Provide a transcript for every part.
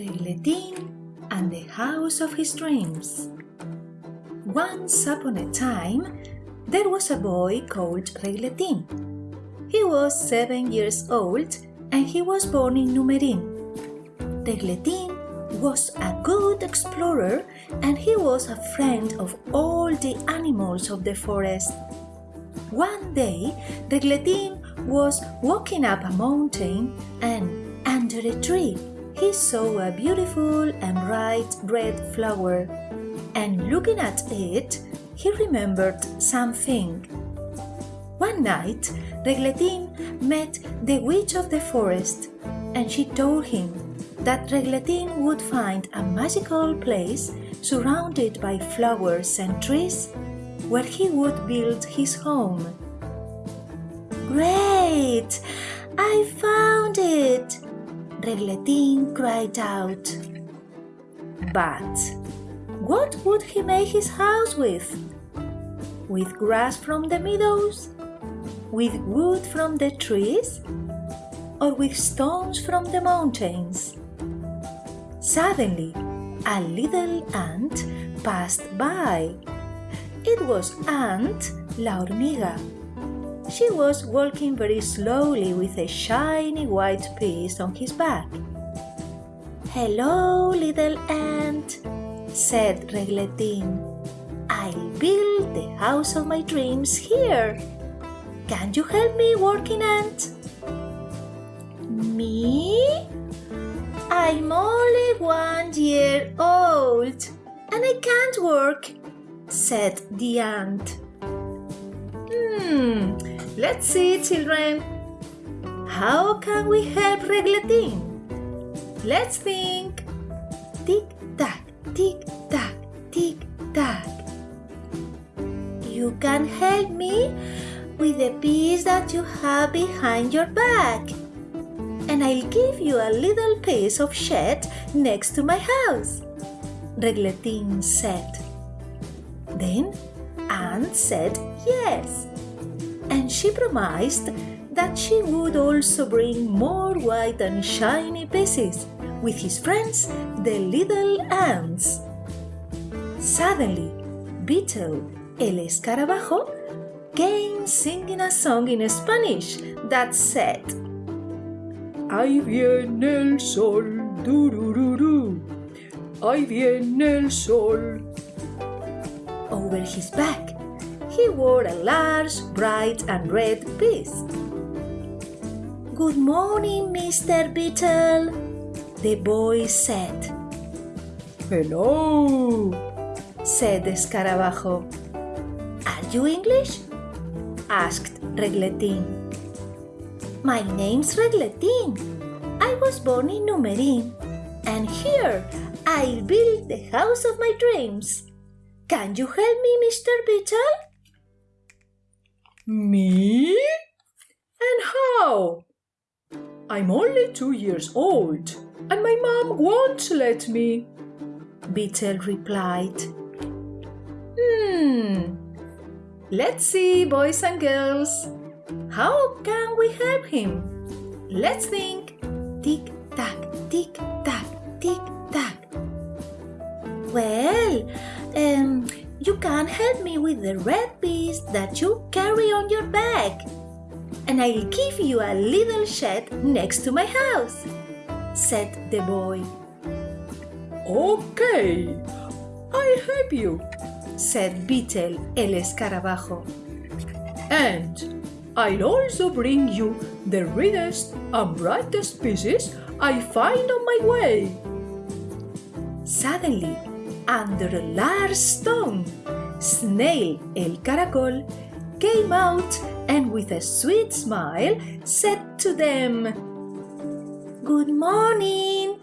Regletin and the House of His Dreams. Once upon a time, there was a boy called Regletin. He was seven years old and he was born in Numerin. Regletin was a good explorer and he was a friend of all the animals of the forest. One day, Regletin was walking up a mountain and under a tree he saw a uh, beautiful and bright red flower, and looking at it, he remembered something. One night, Regletin met the witch of the forest, and she told him that Regletin would find a magical place surrounded by flowers and trees where he would build his home. Great! I found it! Regletin cried out. But what would he make his house with? With grass from the meadows? With wood from the trees? Or with stones from the mountains? Suddenly, a little ant passed by. It was Ant La Hormiga. She was walking very slowly with a shiny white piece on his back. Hello, little ant, said Regletin. I'll build the house of my dreams here. Can you help me, working ant? Me? I'm only one year old and I can't work, said the ant. Hmm, let's see, children. How can we help Regletin? Let's think. Tick tack, tick tack, tick tack. You can help me with the piece that you have behind your back. And I'll give you a little piece of shed next to my house. Regletin said. Then Ant said yes and she promised that she would also bring more white and shiny pieces with his friends, the little ants. Suddenly, Beetle, el escarabajo, came singing a song in Spanish that said, Ahí viene el sol, durururu, ahí viene el sol. Over his back, he wore a large, bright and red piece. Good morning, Mr. Beetle, the boy said. Hello, said the Scarabajo. Are you English? asked Regletin. My name's Regletin. I was born in Numerin, and here I'll build the house of my dreams. Can you help me, Mr. Beetle? Me? And how? I'm only two years old, and my mom won't let me, Beetle replied. Hmm, let's see, boys and girls. How can we help him? Let's think. Tick tack, tick tack, tick tack. Well, um, you can help me with the red piece that you carry on your back. And I'll give you a little shed next to my house, said the boy. Okay, I'll help you, said Beetle el escarabajo. And I'll also bring you the reddest and brightest pieces I find on my way. Suddenly, under a large stone. Snail el caracol came out and with a sweet smile said to them, Good morning!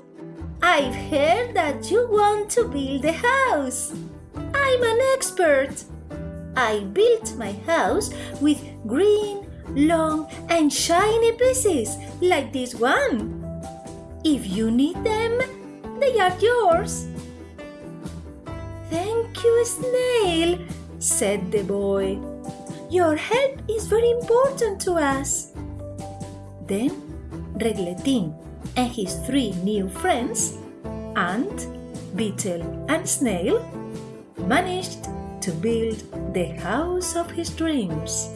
I've heard that you want to build a house. I'm an expert. I built my house with green, long and shiny pieces like this one. If you need them, they are yours. Thank you, Snail, said the boy. Your help is very important to us. Then Regletin and his three new friends ant, beetle, and snail managed to build the house of his dreams.